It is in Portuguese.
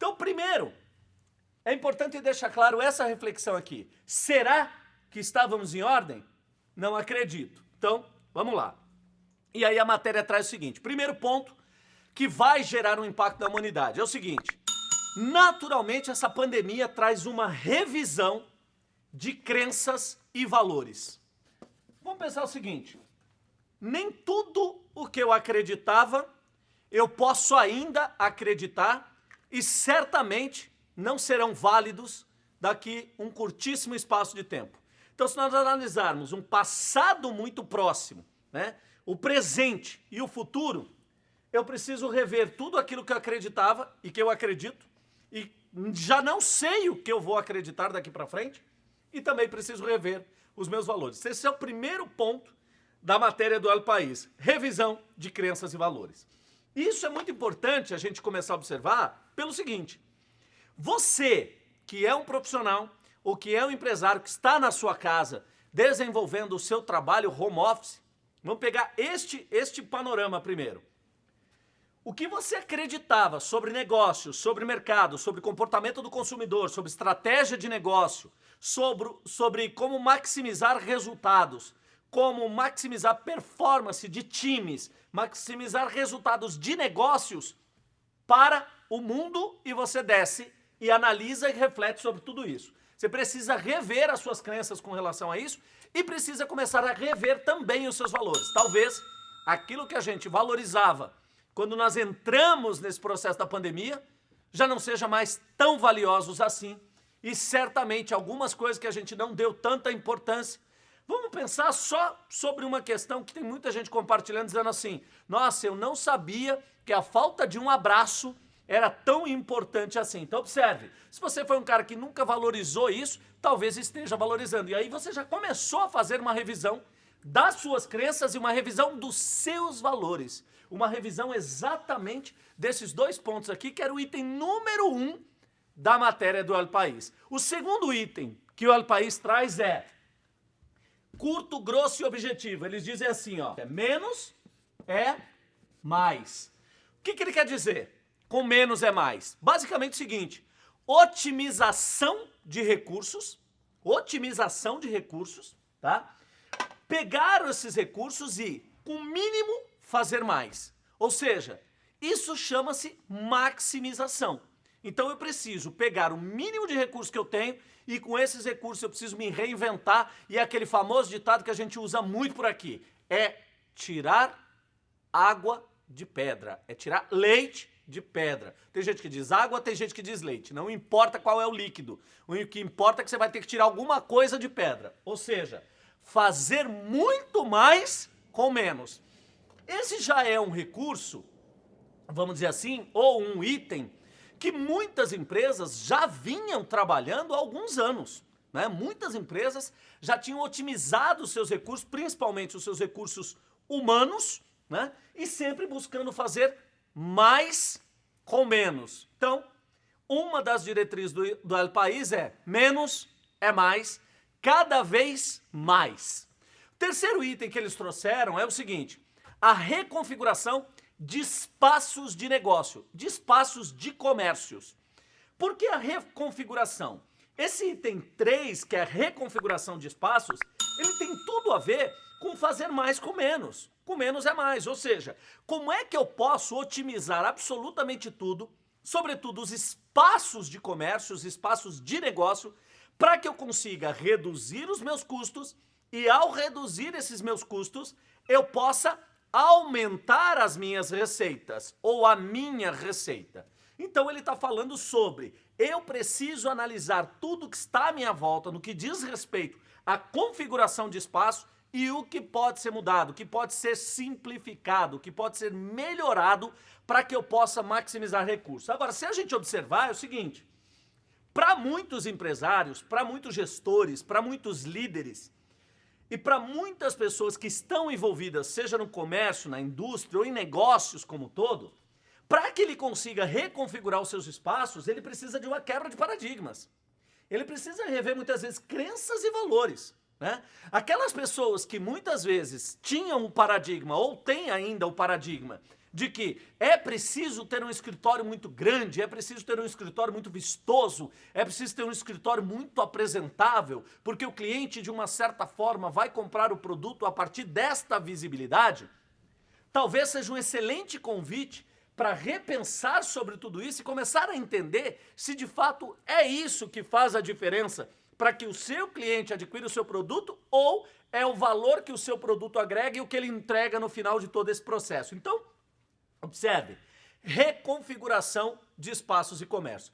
Então, primeiro, é importante deixar claro essa reflexão aqui. Será que estávamos em ordem? Não acredito. Então, vamos lá. E aí a matéria traz o seguinte, primeiro ponto que vai gerar um impacto na humanidade é o seguinte, naturalmente essa pandemia traz uma revisão de crenças e valores. Vamos pensar o seguinte, nem tudo o que eu acreditava eu posso ainda acreditar e certamente não serão válidos daqui um curtíssimo espaço de tempo. Então, se nós analisarmos um passado muito próximo, né, o presente e o futuro, eu preciso rever tudo aquilo que eu acreditava e que eu acredito e já não sei o que eu vou acreditar daqui para frente e também preciso rever os meus valores. Esse é o primeiro ponto da matéria do El País, revisão de crenças e valores. Isso é muito importante a gente começar a observar pelo seguinte, você que é um profissional ou que é um empresário que está na sua casa desenvolvendo o seu trabalho home office, vamos pegar este, este panorama primeiro. O que você acreditava sobre negócios, sobre mercado, sobre comportamento do consumidor, sobre estratégia de negócio, sobre, sobre como maximizar resultados, como maximizar performance de times, maximizar resultados de negócios para o mundo e você desce e analisa e reflete sobre tudo isso. Você precisa rever as suas crenças com relação a isso e precisa começar a rever também os seus valores. Talvez aquilo que a gente valorizava quando nós entramos nesse processo da pandemia já não seja mais tão valiosos assim e certamente algumas coisas que a gente não deu tanta importância Vamos pensar só sobre uma questão que tem muita gente compartilhando, dizendo assim, nossa, eu não sabia que a falta de um abraço era tão importante assim. Então observe, se você foi um cara que nunca valorizou isso, talvez esteja valorizando. E aí você já começou a fazer uma revisão das suas crenças e uma revisão dos seus valores. Uma revisão exatamente desses dois pontos aqui, que era o item número um da matéria do El País. O segundo item que o El País traz é curto, grosso e objetivo. Eles dizem assim, ó, é menos é mais. O que, que ele quer dizer com menos é mais? Basicamente o seguinte, otimização de recursos, otimização de recursos, tá? Pegar esses recursos e, com mínimo, fazer mais. Ou seja, isso chama-se maximização. Então eu preciso pegar o mínimo de recursos que eu tenho e com esses recursos eu preciso me reinventar. E é aquele famoso ditado que a gente usa muito por aqui, é tirar água de pedra, é tirar leite de pedra. Tem gente que diz água, tem gente que diz leite, não importa qual é o líquido, o que importa é que você vai ter que tirar alguma coisa de pedra, ou seja, fazer muito mais com menos. Esse já é um recurso, vamos dizer assim, ou um item que muitas empresas já vinham trabalhando há alguns anos. Né? Muitas empresas já tinham otimizado os seus recursos, principalmente os seus recursos humanos, né? e sempre buscando fazer mais com menos. Então, uma das diretrizes do, do El País é menos é mais, cada vez mais. O terceiro item que eles trouxeram é o seguinte, a reconfiguração de espaços de negócio, de espaços de comércios. Por que a reconfiguração? Esse item 3, que é a reconfiguração de espaços, ele tem tudo a ver com fazer mais com menos. Com menos é mais, ou seja, como é que eu posso otimizar absolutamente tudo, sobretudo os espaços de comércio, os espaços de negócio, para que eu consiga reduzir os meus custos e ao reduzir esses meus custos, eu possa aumentar as minhas receitas ou a minha receita. Então ele está falando sobre eu preciso analisar tudo que está à minha volta no que diz respeito à configuração de espaço e o que pode ser mudado, o que pode ser simplificado, o que pode ser melhorado para que eu possa maximizar recursos. Agora, se a gente observar, é o seguinte, para muitos empresários, para muitos gestores, para muitos líderes, e para muitas pessoas que estão envolvidas, seja no comércio, na indústria ou em negócios como um todo, para que ele consiga reconfigurar os seus espaços, ele precisa de uma quebra de paradigmas. Ele precisa rever muitas vezes crenças e valores. Né? Aquelas pessoas que muitas vezes tinham o paradigma ou têm ainda o paradigma de que é preciso ter um escritório muito grande, é preciso ter um escritório muito vistoso, é preciso ter um escritório muito apresentável, porque o cliente, de uma certa forma, vai comprar o produto a partir desta visibilidade, talvez seja um excelente convite para repensar sobre tudo isso e começar a entender se de fato é isso que faz a diferença para que o seu cliente adquira o seu produto ou é o valor que o seu produto agrega e o que ele entrega no final de todo esse processo. Então, observe, reconfiguração de espaços e comércio.